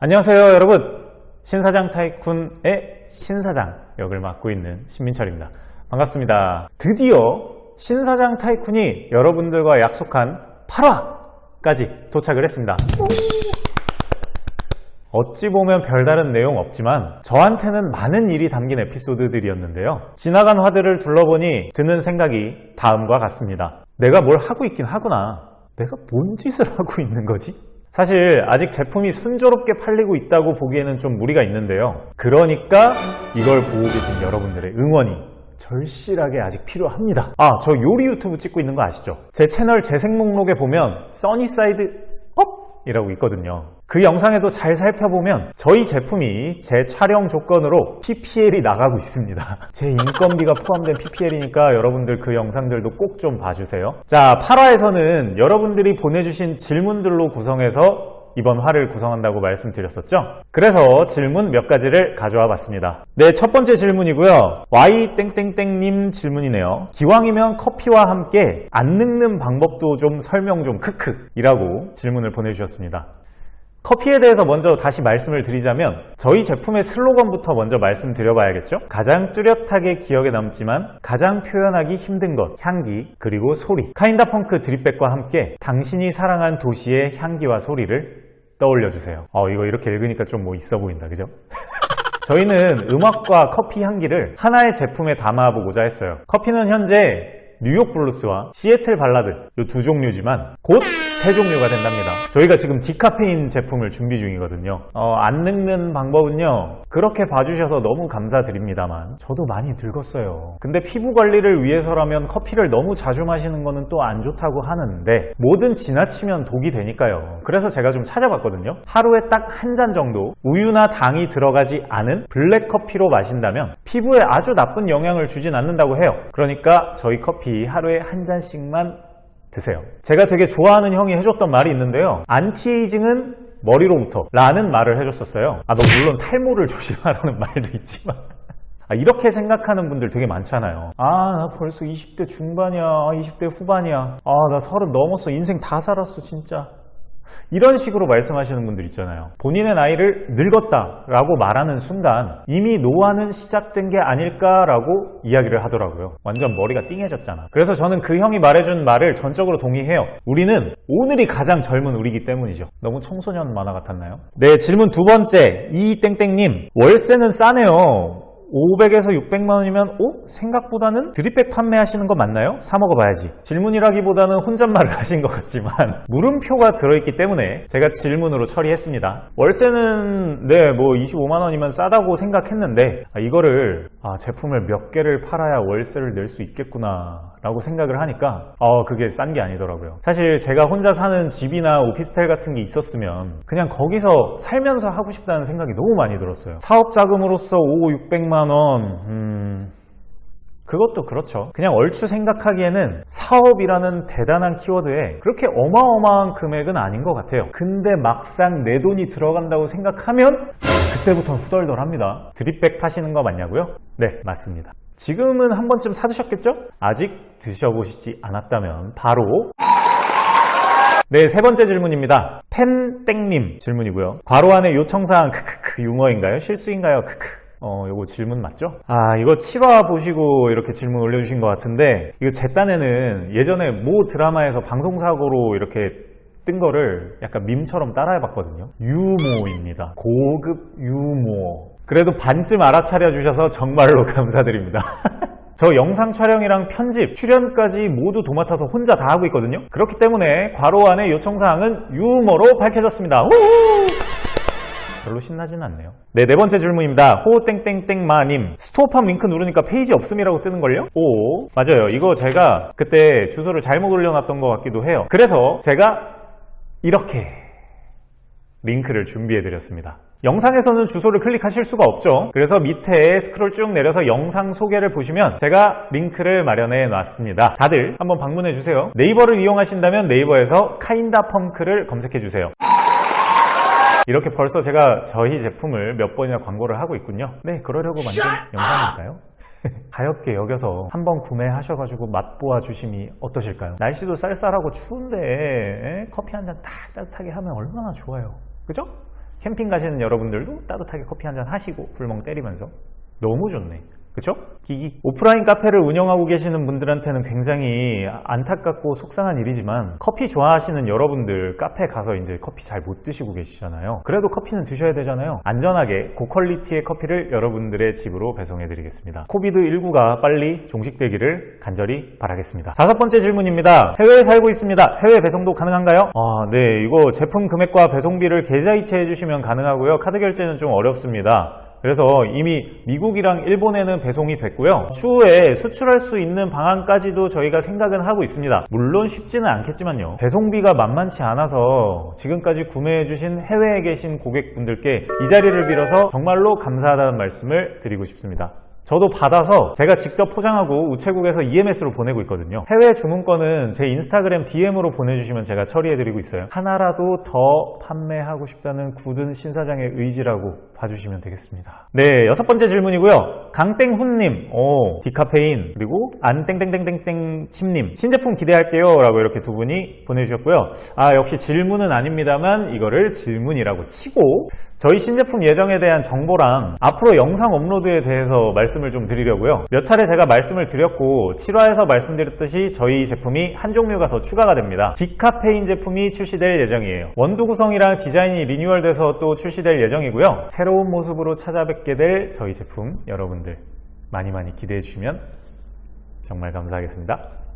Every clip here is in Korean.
안녕하세요 여러분. 신사장 타이쿤의 신사장 역을 맡고 있는 신민철입니다. 반갑습니다. 드디어 신사장 타이쿤이 여러분들과 약속한 8화까지 도착을 했습니다. 어찌 보면 별다른 내용 없지만 저한테는 많은 일이 담긴 에피소드들이었는데요. 지나간 화들을 둘러보니 드는 생각이 다음과 같습니다. 내가 뭘 하고 있긴 하구나. 내가 뭔 짓을 하고 있는 거지? 사실 아직 제품이 순조롭게 팔리고 있다고 보기에는 좀 무리가 있는데요. 그러니까 이걸 보고 계신 여러분들의 응원이 절실하게 아직 필요합니다. 아, 저 요리 유튜브 찍고 있는 거 아시죠? 제 채널 재생 목록에 보면 Sunny Side Up! 이라고 있거든요. 그 영상에도 잘 살펴보면 저희 제품이 제 촬영 조건으로 PPL이 나가고 있습니다. 제 인건비가 포함된 PPL이니까 여러분들 그 영상들도 꼭 좀 봐주세요. 자, 8화에서는 여러분들이 보내주신 질문들로 구성해서 이번 화를 구성한다고 말씀드렸었죠? 그래서 질문 몇 가지를 가져와 봤습니다. 네, 첫 번째 질문이고요. Y땡땡땡님 질문이네요. 기왕이면 커피와 함께 안 늙는 방법도 좀 설명 좀 크크 이라고 질문을 보내주셨습니다. 커피에 대해서 먼저 다시 말씀을 드리자면 저희 제품의 슬로건부터 먼저 말씀드려봐야겠죠? 가장 뚜렷하게 기억에 남지만 가장 표현하기 힘든 것, 향기, 그리고 소리 카인다 펑크 드립백과 함께 당신이 사랑한 도시의 향기와 소리를 떠올려주세요 어 이거 이렇게 읽으니까 좀 뭐 있어 보인다 그죠? 저희는 음악과 커피 향기를 하나의 제품에 담아보고자 했어요 커피는 현재 뉴욕 블루스와 시애틀 발라드 이 두 종류지만 곧 세 종류가 된답니다. 저희가 지금 디카페인 제품을 준비 중이거든요. 어, 안 늙는 방법은요 그렇게 봐주셔서 너무 감사드립니다만 저도 많이 늙었어요. 근데 피부 관리를 위해서라면 커피를 너무 자주 마시는 거는 또 안 좋다고 하는데 뭐든 지나치면 독이 되니까요. 그래서 제가 좀 찾아봤거든요. 하루에 딱 한 잔 정도 우유나 당이 들어가지 않은 블랙 커피로 마신다면 피부에 아주 나쁜 영향을 주진 않는다고 해요. 그러니까 저희 커피 하루에 한 잔씩만 드세요. 제가 되게 좋아하는 형이 해줬던 말이 있는데요. anti-aging은 머리로부터 라는 말을 해줬었어요. 아, 너 물론 탈모를 조심하라는 말도 있지만 아, 이렇게 생각하는 분들 되게 많잖아요. 아, 나 벌써 20대 중반이야. 20대 후반이야. 아, 나 서른 넘었어. 인생 다 살았어, 진짜. 이런 식으로 말씀하시는 분들 있잖아요. 본인의 나이를 늙었다 라고 말하는 순간 이미 노화는 시작된 게 아닐까라고 이야기를 하더라고요. 완전 머리가 띵해졌잖아. 그래서 저는 그 형이 말해준 말을 전적으로 동의해요. 우리는 오늘이 가장 젊은 우리기 때문이죠. 너무 청소년 만화 같았나요? 네, 질문 두 번째. 이땡땡님, 월세는 싸네요. 500에서 600만 원이면 오? 생각보다는 드립백 판매하시는 거 맞나요? 사 먹어봐야지 질문이라기보다는 혼잣말을 하신 것 같지만 물음표가 들어있기 때문에 제가 질문으로 처리했습니다 월세는 네 뭐 25만 원이면 싸다고 생각했는데 아, 이거를 아, 제품을 몇 개를 팔아야 월세를 낼 수 있겠구나 라고 생각을 하니까 어, 그게 싼 게 아니더라고요 사실 제가 혼자 사는 집이나 오피스텔 같은 게 있었으면 그냥 거기서 살면서 하고 싶다는 생각이 너무 많이 들었어요 사업 자금으로서 5, 600만 원 음... 그것도 그렇죠 그냥 얼추 생각하기에는 사업이라는 대단한 키워드에 그렇게 어마어마한 금액은 아닌 것 같아요 근데 막상 내 돈이 들어간다고 생각하면 그때부터 후덜덜합니다 드립백 파시는 거 맞냐고요? 네 맞습니다 지금은 한 번쯤 사드셨겠죠? 아직 드셔보시지 않았다면 바로 네, 세 번째 질문입니다. 펜땡님 질문이고요. 괄호 안에 요청사항 크크크 유머인가요? 실수인가요? 크크 어, 이거 질문 맞죠? 아, 이거 7화 보시고 이렇게 질문 올려주신 것 같은데 이거 제 딴에는 예전에 모 드라마에서 방송사고로 이렇게 뜬 거를 약간 밈처럼 따라해봤거든요. 유모입니다. 고급 유모. 그래도 반쯤 알아차려 주셔서 정말로 감사드립니다. 저 영상 촬영이랑 편집, 출연까지 모두 도맡아서 혼자 다 하고 있거든요. 그렇기 때문에 괄호 안에 요청사항은 유머로 밝혀졌습니다. 우후! 별로 신나진 않네요. 네, 네 번째 질문입니다. 호땡땡땡마님. 스토어팜 링크 누르니까 페이지 없음이라고 뜨는걸요? 오, 맞아요. 이거 제가 그때 주소를 잘못 올려놨던 것 같기도 해요. 그래서 제가 이렇게 링크를 준비해드렸습니다. 영상에서는 주소를 클릭하실 수가 없죠 그래서 밑에 스크롤 쭉 내려서 영상 소개를 보시면 제가 링크를 마련해 놨습니다 다들 한번 방문해 주세요 네이버를 이용하신다면 네이버에서 카인다 펑크를 검색해 주세요 이렇게 벌써 제가 저희 제품을 몇 번이나 광고를 하고 있군요 네 그러려고 만든 영상일까요? 가볍게 여겨서 한번 구매하셔가지고 맛보아 주심이 어떠실까요? 날씨도 쌀쌀하고 추운데 커피 한 잔 딱 따뜻하게 하면 얼마나 좋아요 그죠? 캠핑 가시는 여러분들도 따뜻하게 커피 한 잔 하시고 불멍 때리면서 너무 좋네. 그쵸? 기기. 오프라인 카페를 운영하고 계시는 분들한테는 굉장히 안타깝고 속상한 일이지만 커피 좋아하시는 여러분들 카페 가서 이제 커피 잘 못 드시고 계시잖아요. 그래도 커피는 드셔야 되잖아요. 안전하게 고퀄리티의 커피를 여러분들의 집으로 배송해 드리겠습니다. 코비드19가 빨리 종식되기를 간절히 바라겠습니다. 다섯 번째 질문입니다. 해외에 살고 있습니다. 해외 배송도 가능한가요? 아, 네. 이거 제품 금액과 배송비를 계좌 이체해 주시면 가능하고요. 카드 결제는 좀 어렵습니다. 그래서 이미 미국이랑 일본에는 배송이 됐고요. 추후에 수출할 수 있는 방안까지도 저희가 생각은 하고 있습니다. 물론 쉽지는 않겠지만요. 배송비가 만만치 않아서 지금까지 구매해주신 해외에 계신 고객분들께 이 자리를 빌어서 정말로 감사하다는 말씀을 드리고 싶습니다. 저도 받아서 제가 직접 포장하고 우체국에서 EMS로 보내고 있거든요. 해외 주문권은 제 인스타그램 DM으로 보내주시면 제가 처리해드리고 있어요. 하나라도 더 판매하고 싶다는 굳은 신사장의 의지라고 봐주시면 되겠습니다. 네, 여섯 번째 질문이고요. 강땡훈님, 오, 디카페인, 그리고 안땡땡땡땡땡 침님, 신제품 기대할게요. 라고 이렇게 두 분이 보내주셨고요. 아, 역시 질문은 아닙니다만 이거를 질문이라고 치고 저희 신제품 예정에 대한 정보랑 앞으로 영상 업로드에 대해서 말씀 을 좀 드리려고요. 몇 차례 제가 말씀을 드렸고 7화에서 말씀드렸듯이 저희 제품이 한 종류가 더 추가가 됩니다. 디카페인 제품이 출시될 예정이에요. 원두 구성이랑 디자인이 리뉴얼돼서 또 출시될 예정이고요. 새로운 모습으로 찾아뵙게 될 저희 제품 여러분들 많이 많이 기대해 주시면 정말 감사하겠습니다.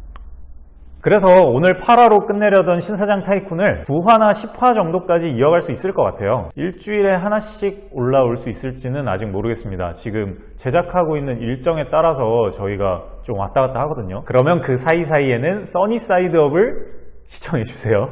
그래서 오늘 8화로 끝내려던 신사장 타이쿤을 9화나 10화 정도까지 이어갈 수 있을 것 같아요. 일주일에 하나씩 올라올 수 있을지는 아직 모르겠습니다. 지금 제작하고 있는 일정에 따라서 저희가 좀 왔다 갔다 하거든요. 그러면 그 사이사이에는 써니 사이드업을 시청해주세요.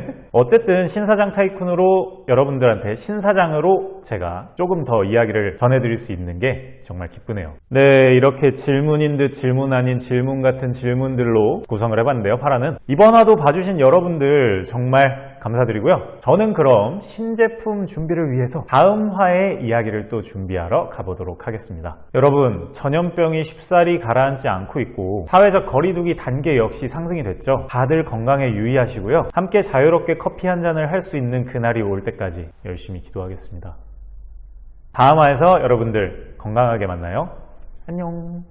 어쨌든 신사장 타이쿤으로 여러분들한테 신사장으로 제가 조금 더 이야기를 전해드릴 수 있는 게 정말 기쁘네요. 네, 이렇게 질문인 듯 질문 아닌 질문 같은 질문들로 구성을 해봤는데요. 파라는 이번 화도 봐주신 여러분들 정말 감사드리고요. 저는 그럼 신제품 준비를 위해서 다음 화의 이야기를 또 준비하러 가보도록 하겠습니다. 여러분, 전염병이 쉽사리 가라앉지 않고 있고 사회적 거리두기 단계 역시 상승이 됐죠. 다들 건강에 유의하시고요. 함께 자유롭게 커피 한 잔을 할 수 있는 그날이 올 때까지 열심히 기도하겠습니다. 다음 화에서 여러분들 건강하게 만나요. 안녕.